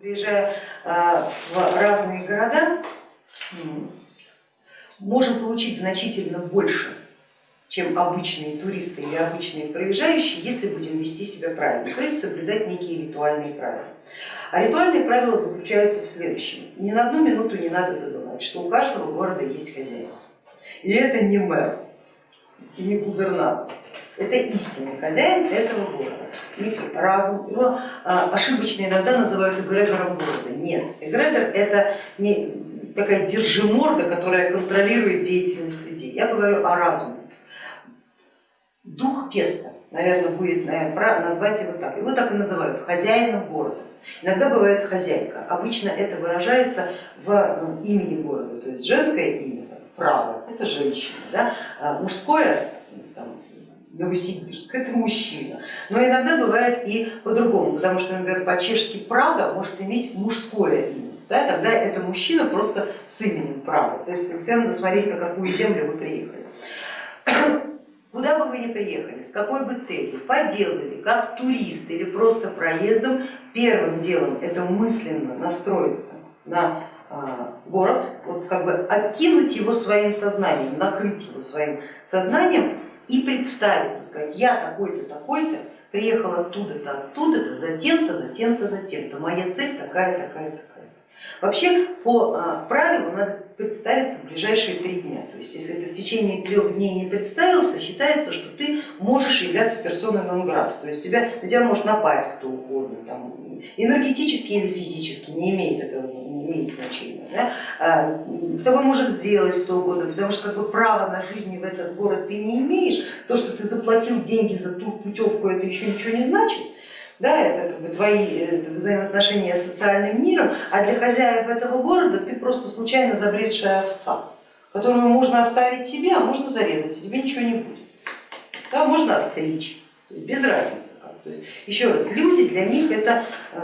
Приезжая а, в разные города, можем получить значительно больше, чем обычные туристы или обычные проезжающие, если будем вести себя правильно, то есть соблюдать некие ритуальные правила. А ритуальные правила заключаются в следующем. Ни на одну минуту не надо забывать, что у каждого города есть хозяин. И это не мэр, и не губернатор, это истинный хозяин этого города некий разум, его а, ошибочно иногда называют эгрегором города. Нет, эгрегор это не такая держиморда, которая контролирует деятельность людей. Я говорю о разуме. Дух Песта, наверное, будет наверное, назвать его так. Его так и называют, хозяином города. Иногда бывает хозяйка. Обычно это выражается в ну, имени города, то есть женское имя, право, это женщина, да? а мужское Новосибирск, это мужчина. Но иногда бывает и по-другому, потому что, например, по-чешски Прага может иметь мужское имя, да, тогда это мужчина просто с именем Прага. То есть всегда надо смотреть, на какую землю вы приехали. Куда бы вы ни приехали, с какой бы целью, по делу ли, как турист или просто проездом, первым делом это мысленно настроиться на а, город, вот как бы откинуть его своим сознанием, накрыть его своим сознанием и представиться, сказать, я такой-то, такой-то, приехал оттуда-то, оттуда-то, затем-то, затем-то, затем-то, моя цель такая, такая, такая. Вообще по а, правилу надо представиться в ближайшие три дня. То есть если ты в течение трех дней не представился, считается, что ты можешь являться персоной нон-грата. То есть тебя, на тебя может напасть кто угодно, там, энергетически или физически, не имеет этого не имеет значения. Да? А, с тобой может сделать кто угодно, потому что как бы права на жизнь в этот город ты не имеешь. То, что ты заплатил деньги за ту путевку, это еще ничего не значит да, это как бы твои взаимоотношения с социальным миром, а для хозяев этого города ты просто случайно забредшая овца, которую можно оставить себе, а можно зарезать, и тебе ничего не будет. Да, можно остричь, без разницы. То есть, еще раз, люди для них это э,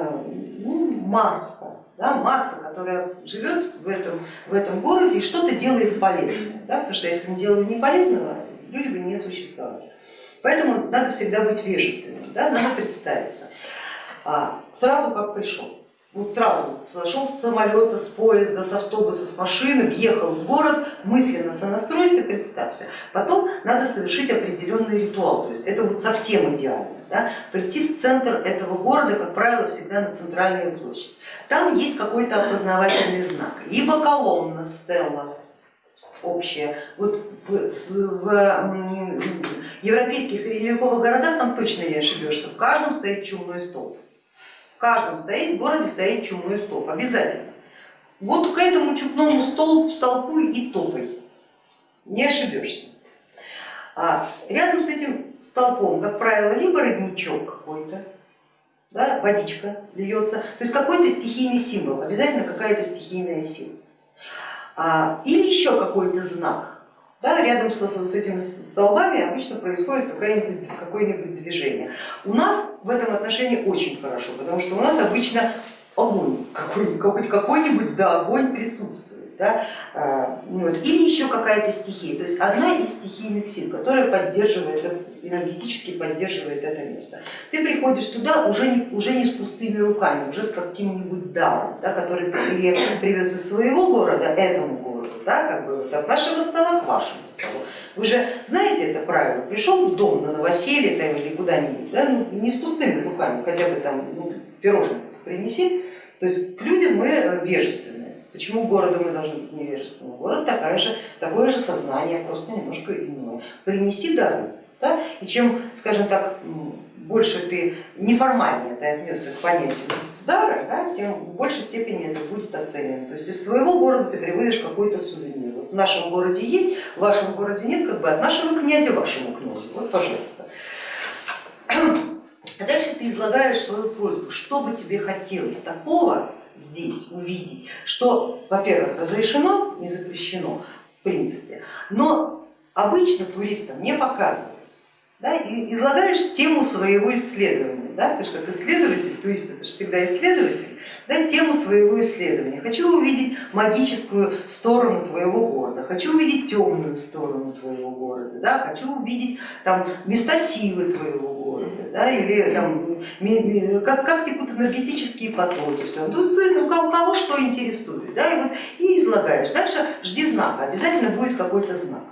ну, масса, да, масса, которая живет в этом, в этом городе и что-то делает полезное, да, потому что если не делали не полезного, люди бы не существовали. Поэтому надо всегда быть вежественным, да, надо представиться. А, сразу как пришел, вот сразу вот сошел с самолета, с поезда, с автобуса, с машины, въехал в город, мысленно сонастройся, представься. Потом надо совершить определенный ритуал, то есть это вот совсем идеально. Да? Прийти в центр этого города, как правило, всегда на центральную площадь. Там есть какой-то опознавательный знак, либо колонна, стелла, общее. Вот в, в европейских средневековых городах там точно не ошибешься, в каждом стоит чумной столб. В каждом стоит, в городе стоит чумной столб, обязательно. Вот к этому чумному столбу, столбу и топай, не ошибешься. А рядом с этим столбом, как правило, либо родничок какой-то, да, водичка льется, то есть какой-то стихийный символ, обязательно какая-то стихийная сила. А, или еще какой-то знак. Да, рядом с, с этими столбами обычно происходит какое-нибудь какое движение. У нас в этом отношении очень хорошо, потому что у нас обычно огонь, какой-нибудь, какой-нибудь да, огонь присутствует да, а, вот, или еще какая-то стихия, то есть одна из стихийных сил, которая поддерживает, энергетически поддерживает это место. Ты приходишь туда уже не, уже не с пустыми руками, уже с каким-нибудь даром, да, который ты привез из своего города этому городу, да, как бы от нашего стола к вашему столу. Вы же знаете это правило, пришел в дом на новоселье там, или куда-нибудь, да, ну, не с пустыми руками, хотя бы там ну, пирожных принеси, то есть к людям мы вежественны Почему городу мы должны быть невежественны? Город такая же, такое же сознание, просто немножко иное. Принеси дару. Да? И чем, скажем так, больше ты неформальнее ты отнесся к понятию дара, да, тем в большей степени это будет оценено. То есть из своего города ты приводишь какой-то сувенир. Вот в нашем городе есть, в вашем городе нет, как бы от нашего князя вашему князю. Вот, пожалуйста. А дальше ты излагаешь свою просьбу, что бы тебе хотелось такого, здесь увидеть, что, во-первых, разрешено, не запрещено в принципе, но обычно туристам не показывается. Да, и излагаешь тему своего исследования, да, ты же как исследователь, турист это же всегда исследователь, да, тему своего исследования. Хочу увидеть магическую сторону твоего города, хочу увидеть темную сторону твоего города, да, хочу увидеть там, места силы твоего да, или там, как, как текут энергетические потоки, в. Тут у кого, что интересует, да, и, вот, и излагаешь. Дальше жди знака, обязательно будет какой-то знак.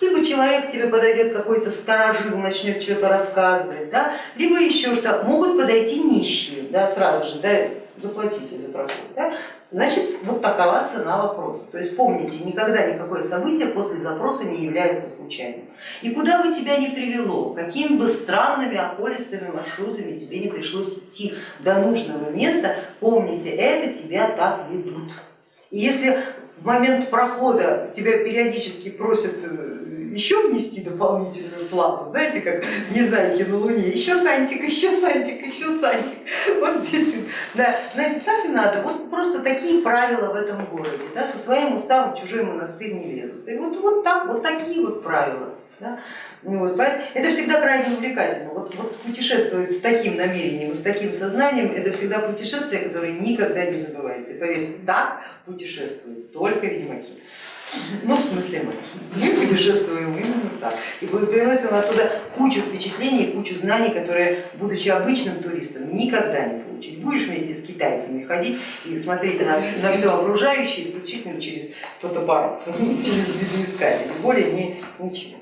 Либо человек тебе подойдет какой-то старожил, начнет что-то рассказывать, да, либо еще что, могут подойти нищие, да, сразу же, да, заплатите за проход. Да? Значит, вот такова цена вопроса. То есть помните, никогда никакое событие после запроса не является случайным. И куда бы тебя ни привело, какими бы странными околистыми маршрутами тебе не пришлось идти до нужного места, помните, это тебя так ведут. И если в момент прохода тебя периодически просят э, еще внести дополнительную плату, знаете, как в Незнайке на Луне, еще сантик, еще сантик, еще сантик, вот здесь, да, знаете, так и надо, вот просто такие правила в этом городе, да, со своим уставом в чужой монастырь не лезут, и вот, вот так, вот такие вот правила. Да? Вот, это всегда крайне увлекательно. Вот, вот путешествовать с таким намерением, с таким сознанием, это всегда путешествие, которое никогда не забывается. И поверьте, так путешествуют только ведьмаки. Ну, в смысле мы. Мы путешествуем именно так. И приносим оттуда кучу впечатлений, кучу знаний, которые, будучи обычным туристом, никогда не получить. Будешь вместе с китайцами ходить и смотреть на, на все окружающее исключительно через фотоаппарат, через видоискатель, более ни, ничего.